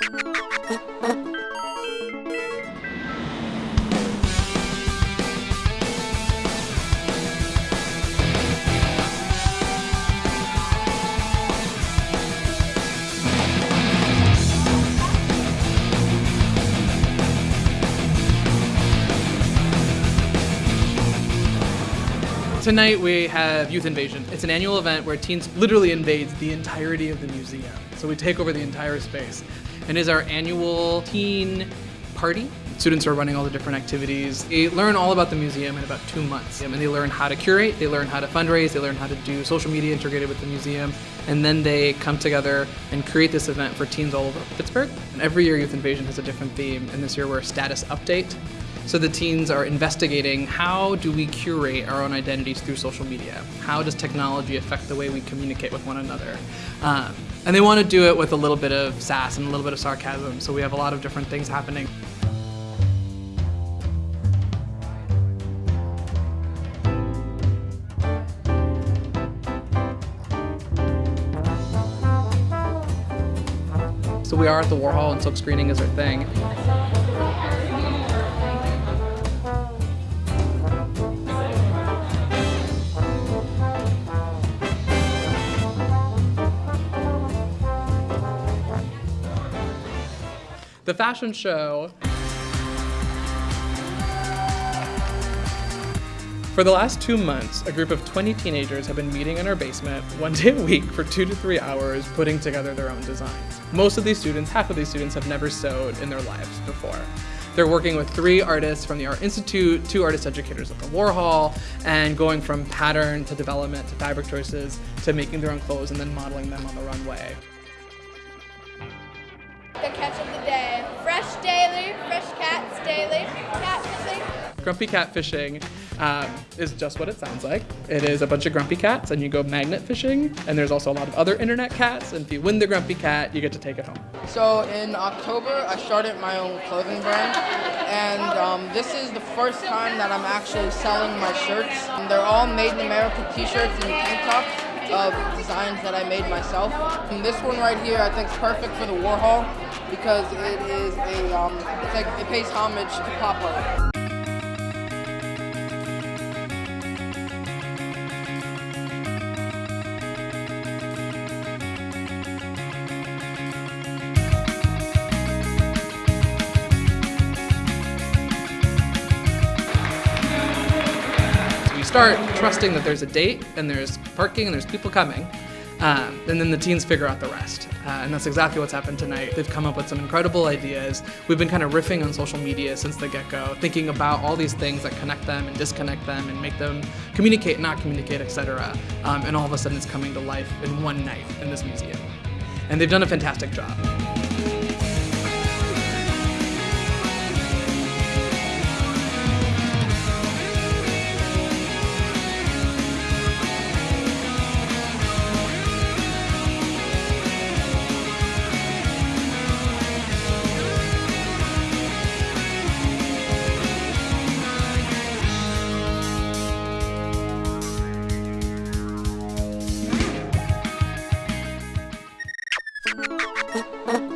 Tonight we have Youth Invasion. It's an annual event where teens literally invades the entirety of the museum. So we take over the entire space. And is our annual teen party. Students are running all the different activities. They learn all about the museum in about two months. And they learn how to curate, they learn how to fundraise, they learn how to do social media integrated with the museum. And then they come together and create this event for teens all over Pittsburgh. And every year Youth Invasion has a different theme. And this year we're a status update. So the teens are investigating how do we curate our own identities through social media? How does technology affect the way we communicate with one another? Um, and they want to do it with a little bit of sass and a little bit of sarcasm. So we have a lot of different things happening. So we are at the Warhol and silk screening is our thing. The fashion show For the last two months, a group of 20 teenagers have been meeting in our basement one day a week for two to three hours putting together their own designs. Most of these students, half of these students, have never sewed in their lives before. They're working with three artists from the Art Institute, two artist educators at the Warhol, and going from pattern to development to fabric choices to making their own clothes and then modeling them on the runway. The catch of the day. Fresh daily, fresh cats daily, catfishing. Grumpy catfishing um, is just what it sounds like. It is a bunch of grumpy cats and you go magnet fishing and there's also a lot of other internet cats and if you win the grumpy cat, you get to take it home. So in October, I started my own clothing brand and um, this is the first time that I'm actually selling my shirts. And they're all made in America t-shirts and tank tops of designs that I made myself. And this one right here I think is perfect for the Warhol because it is a, um, like, it pays homage to pop art. Start trusting that there's a date and there's parking and there's people coming. Um, and then the teens figure out the rest. Uh, and that's exactly what's happened tonight. They've come up with some incredible ideas. We've been kind of riffing on social media since the get-go, thinking about all these things that connect them and disconnect them and make them communicate, not communicate, etc. Um, and all of a sudden it's coming to life in one night in this museum. And they've done a fantastic job. Uh-uh.